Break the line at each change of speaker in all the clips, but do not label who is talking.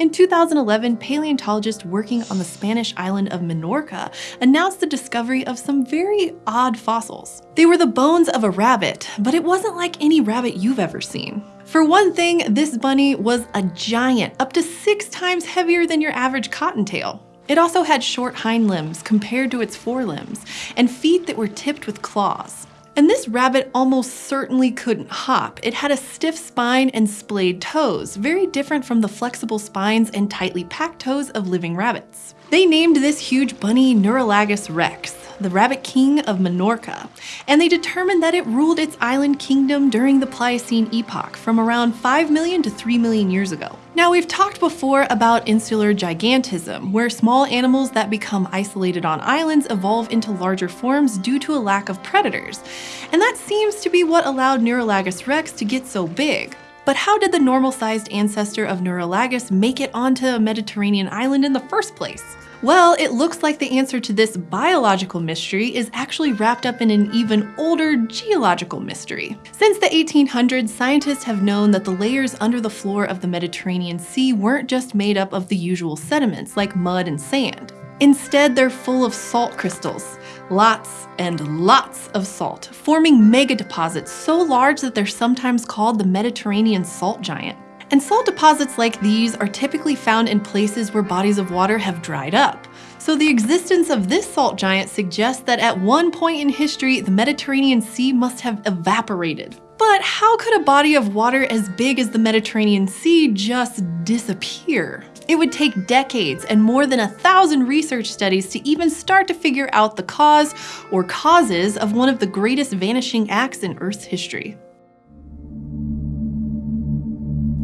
In 2011, paleontologists working on the Spanish island of Minorca announced the discovery of some very odd fossils. They were the bones of a rabbit, but it wasn't like any rabbit you've ever seen. For one thing, this bunny was a giant, up to six times heavier than your average cottontail. It also had short hind limbs compared to its forelimbs, and feet that were tipped with claws. And this rabbit almost certainly couldn't hop. It had a stiff spine and splayed toes, very different from the flexible spines and tightly packed toes of living rabbits. They named this huge bunny Nuralagus rex, the rabbit king of Minorca, and they determined that it ruled its island kingdom during the Pliocene epoch from around 5 million to 3 million years ago. Now we've talked before about insular gigantism, where small animals that become isolated on islands evolve into larger forms due to a lack of predators. And that seems to be what allowed Nuralagus rex to get so big. But how did the normal-sized ancestor of Nuralagus make it onto a Mediterranean island in the first place? Well, it looks like the answer to this biological mystery is actually wrapped up in an even older geological mystery. Since the 1800s, scientists have known that the layers under the floor of the Mediterranean Sea weren't just made up of the usual sediments like mud and sand. Instead, they're full of salt crystals, lots and lots of salt, forming mega deposits so large that they're sometimes called the Mediterranean salt giant. And salt deposits like these are typically found in places where bodies of water have dried up. So the existence of this salt giant suggests that at one point in history, the Mediterranean Sea must have evaporated. But how could a body of water as big as the Mediterranean Sea just disappear? It would take decades and more than a thousand research studies to even start to figure out the cause or causes of one of the greatest vanishing acts in Earth's history.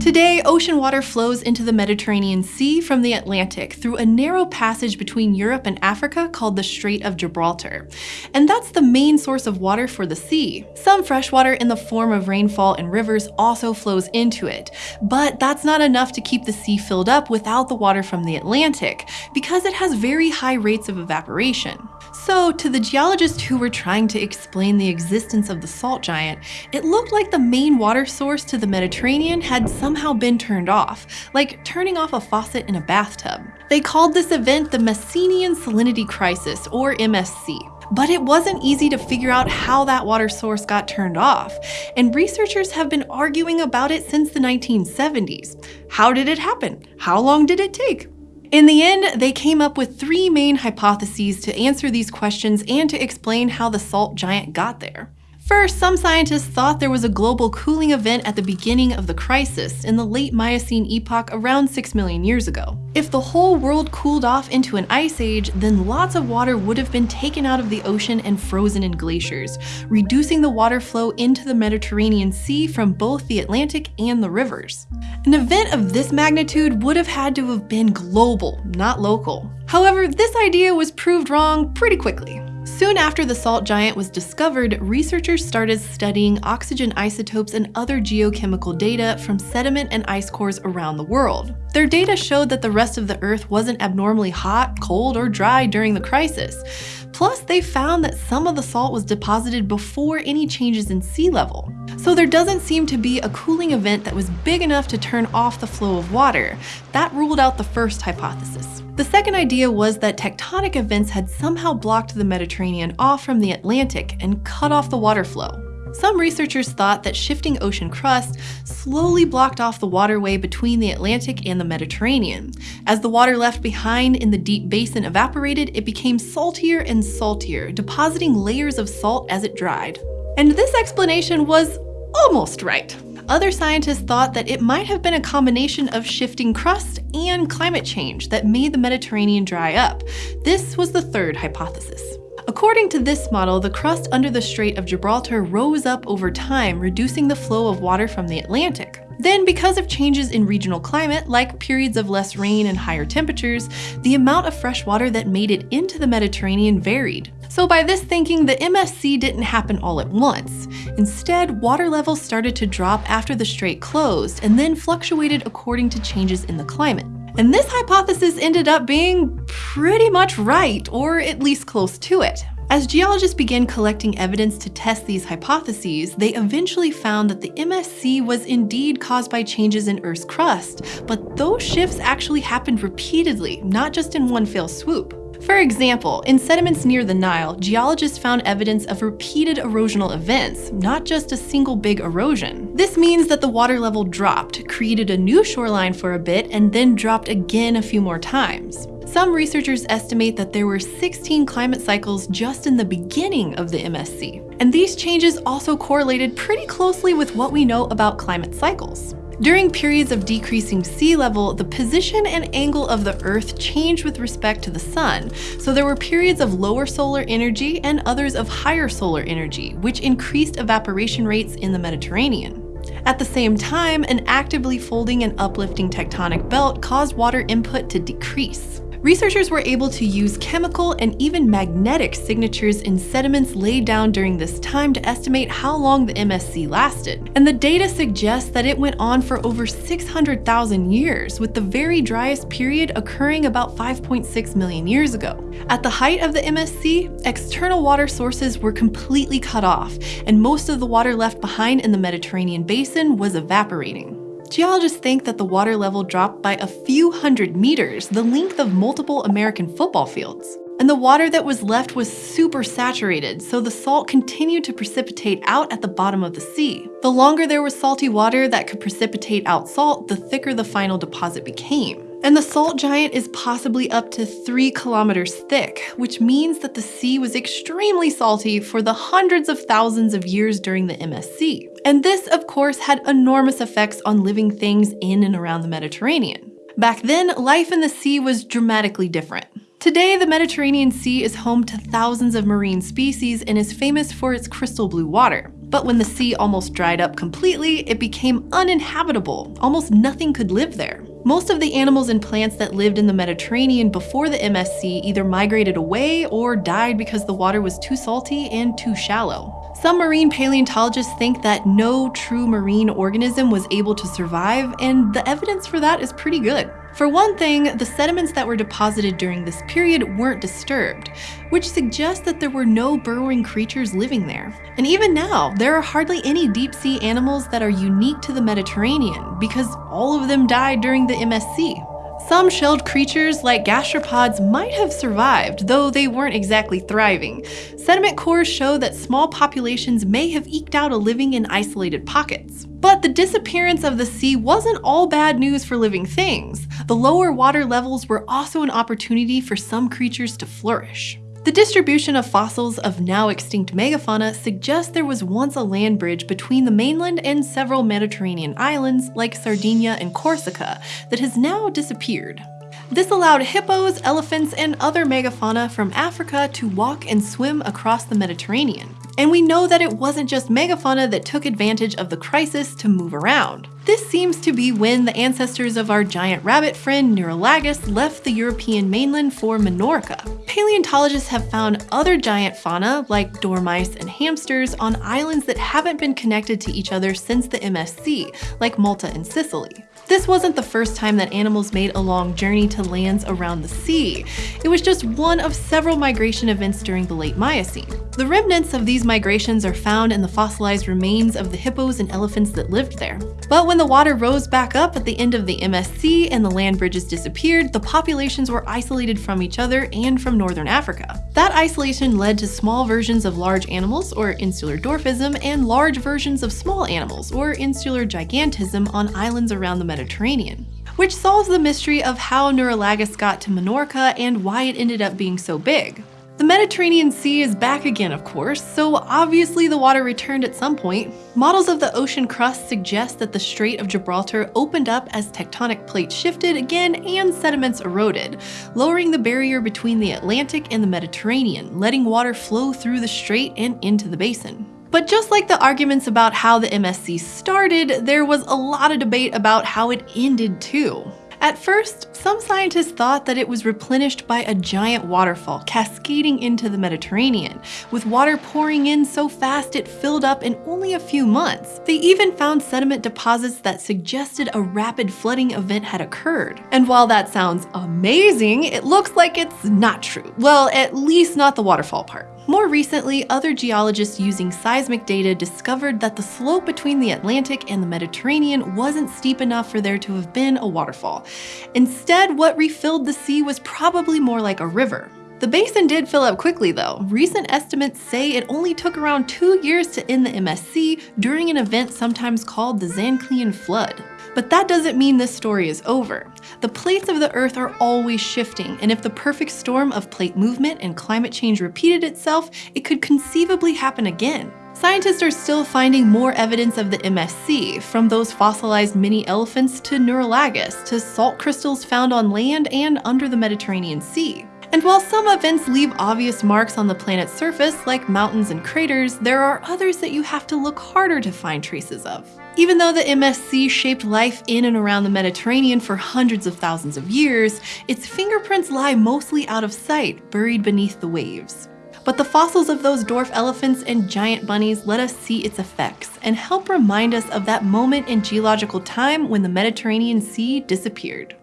Today, ocean water flows into the Mediterranean Sea from the Atlantic through a narrow passage between Europe and Africa called the Strait of Gibraltar. And that's the main source of water for the sea. Some freshwater in the form of rainfall and rivers also flows into it, but that's not enough to keep the sea filled up without the water from the Atlantic, because it has very high rates of evaporation. So to the geologists who were trying to explain the existence of the salt giant, it looked like the main water source to the Mediterranean had somehow been turned off, like turning off a faucet in a bathtub. They called this event the Messinian Salinity Crisis, or MSC. But it wasn't easy to figure out how that water source got turned off, and researchers have been arguing about it since the 1970s. How did it happen? How long did it take? In the end, they came up with three main hypotheses to answer these questions and to explain how the salt giant got there. First, some scientists thought there was a global cooling event at the beginning of the crisis in the late Miocene epoch around 6 million years ago. If the whole world cooled off into an ice age, then lots of water would have been taken out of the ocean and frozen in glaciers, reducing the water flow into the Mediterranean Sea from both the Atlantic and the rivers. An event of this magnitude would have had to have been global, not local. However, this idea was proved wrong pretty quickly. Soon after the salt giant was discovered, researchers started studying oxygen isotopes and other geochemical data from sediment and ice cores around the world. Their data showed that the rest of the Earth wasn't abnormally hot, cold, or dry during the crisis. Plus, they found that some of the salt was deposited before any changes in sea level. So there doesn't seem to be a cooling event that was big enough to turn off the flow of water. That ruled out the first hypothesis. The second idea was that tectonic events had somehow blocked the Mediterranean off from the Atlantic and cut off the water flow. Some researchers thought that shifting ocean crust slowly blocked off the waterway between the Atlantic and the Mediterranean. As the water left behind in the deep basin evaporated, it became saltier and saltier, depositing layers of salt as it dried. And this explanation was almost right. Other scientists thought that it might have been a combination of shifting crust and climate change that made the Mediterranean dry up. This was the third hypothesis. According to this model, the crust under the Strait of Gibraltar rose up over time, reducing the flow of water from the Atlantic. Then, because of changes in regional climate, like periods of less rain and higher temperatures, the amount of fresh water that made it into the Mediterranean varied. So by this thinking, the MSC didn't happen all at once. Instead, water levels started to drop after the strait closed and then fluctuated according to changes in the climate. And this hypothesis ended up being pretty much right, or at least close to it. As geologists began collecting evidence to test these hypotheses, they eventually found that the MSC was indeed caused by changes in Earth's crust, but those shifts actually happened repeatedly, not just in one fell swoop. For example, in sediments near the Nile, geologists found evidence of repeated erosional events, not just a single big erosion. This means that the water level dropped, created a new shoreline for a bit, and then dropped again a few more times. Some researchers estimate that there were 16 climate cycles just in the beginning of the MSC. And these changes also correlated pretty closely with what we know about climate cycles. During periods of decreasing sea level, the position and angle of the Earth changed with respect to the Sun, so there were periods of lower solar energy and others of higher solar energy, which increased evaporation rates in the Mediterranean. At the same time, an actively folding and uplifting tectonic belt caused water input to decrease. Researchers were able to use chemical and even magnetic signatures in sediments laid down during this time to estimate how long the MSC lasted. And the data suggests that it went on for over 600,000 years, with the very driest period occurring about 5.6 million years ago. At the height of the MSC, external water sources were completely cut off, and most of the water left behind in the Mediterranean basin was evaporating. Geologists think that the water level dropped by a few hundred meters, the length of multiple American football fields. And the water that was left was super saturated, so the salt continued to precipitate out at the bottom of the sea. The longer there was salty water that could precipitate out salt, the thicker the final deposit became. And the salt giant is possibly up to 3 kilometers thick, which means that the sea was extremely salty for the hundreds of thousands of years during the MSC. And this, of course, had enormous effects on living things in and around the Mediterranean. Back then, life in the sea was dramatically different. Today, the Mediterranean Sea is home to thousands of marine species and is famous for its crystal blue water. But when the sea almost dried up completely, it became uninhabitable. Almost nothing could live there. Most of the animals and plants that lived in the Mediterranean before the MSC either migrated away or died because the water was too salty and too shallow. Some marine paleontologists think that no true marine organism was able to survive, and the evidence for that is pretty good. For one thing, the sediments that were deposited during this period weren't disturbed, which suggests that there were no burrowing creatures living there. And even now, there are hardly any deep sea animals that are unique to the Mediterranean, because all of them died during the MSC. Some shelled creatures, like gastropods, might have survived, though they weren't exactly thriving. Sediment cores show that small populations may have eked out a living in isolated pockets. But the disappearance of the sea wasn't all bad news for living things. The lower water levels were also an opportunity for some creatures to flourish. The distribution of fossils of now extinct megafauna suggests there was once a land bridge between the mainland and several Mediterranean islands like Sardinia and Corsica that has now disappeared. This allowed hippos, elephants, and other megafauna from Africa to walk and swim across the Mediterranean. And we know that it wasn't just megafauna that took advantage of the crisis to move around. This seems to be when the ancestors of our giant rabbit friend Nuralagus left the European mainland for Minorca. Paleontologists have found other giant fauna, like dormice and hamsters, on islands that haven't been connected to each other since the MSC, like Malta and Sicily. This wasn't the first time that animals made a long journey to lands around the sea. It was just one of several migration events during the late Miocene. The remnants of these migrations are found in the fossilized remains of the hippos and elephants that lived there. But when the water rose back up at the end of the MSC and the land bridges disappeared, the populations were isolated from each other and from northern Africa. That isolation led to small versions of large animals, or insular dwarfism, and large versions of small animals, or insular gigantism, on islands around the Mediterranean which solves the mystery of how Nuralagus got to Minorca and why it ended up being so big. Mediterranean Sea is back again, of course, so obviously the water returned at some point. Models of the ocean crust suggest that the Strait of Gibraltar opened up as tectonic plates shifted again and sediments eroded, lowering the barrier between the Atlantic and the Mediterranean, letting water flow through the strait and into the basin. But just like the arguments about how the MSC started, there was a lot of debate about how it ended too. At first, some scientists thought that it was replenished by a giant waterfall cascading into the Mediterranean, with water pouring in so fast it filled up in only a few months. They even found sediment deposits that suggested a rapid flooding event had occurred. And while that sounds amazing, it looks like it's not true. Well, at least not the waterfall part. More recently, other geologists using seismic data discovered that the slope between the Atlantic and the Mediterranean wasn't steep enough for there to have been a waterfall. Instead, what refilled the sea was probably more like a river. The basin did fill up quickly though. Recent estimates say it only took around two years to end the MSC during an event sometimes called the Zanclean Flood. But that doesn't mean this story is over. The plates of the Earth are always shifting, and if the perfect storm of plate movement and climate change repeated itself, it could conceivably happen again. Scientists are still finding more evidence of the MSC, from those fossilized mini elephants to Nuralagus, to salt crystals found on land and under the Mediterranean Sea. And while some events leave obvious marks on the planet's surface, like mountains and craters, there are others that you have to look harder to find traces of. Even though the MSC shaped life in and around the Mediterranean for hundreds of thousands of years, its fingerprints lie mostly out of sight, buried beneath the waves. But the fossils of those dwarf elephants and giant bunnies let us see its effects and help remind us of that moment in geological time when the Mediterranean Sea disappeared.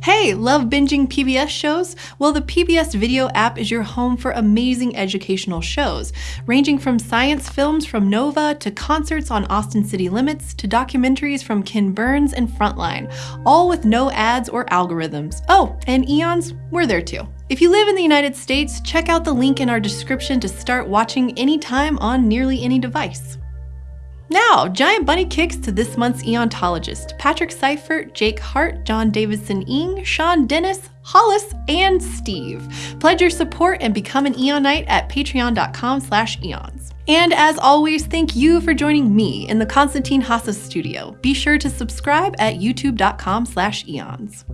Hey, love binging PBS shows? Well, the PBS Video app is your home for amazing educational shows, ranging from science films from Nova to concerts on Austin City Limits to documentaries from Ken Burns and Frontline, all with no ads or algorithms. Oh, and Eons, we're there too. If you live in the United States, check out the link in our description to start watching anytime on nearly any device. Now, giant bunny kicks to this month's Eontologist Patrick Seifert, Jake Hart, John Davidson Ing, Sean Dennis, Hollis, and Steve. Pledge your support and become an Eonite at patreon.com slash eons. And as always, thank you for joining me in the Konstantin Haase studio. Be sure to subscribe at youtube.com slash eons.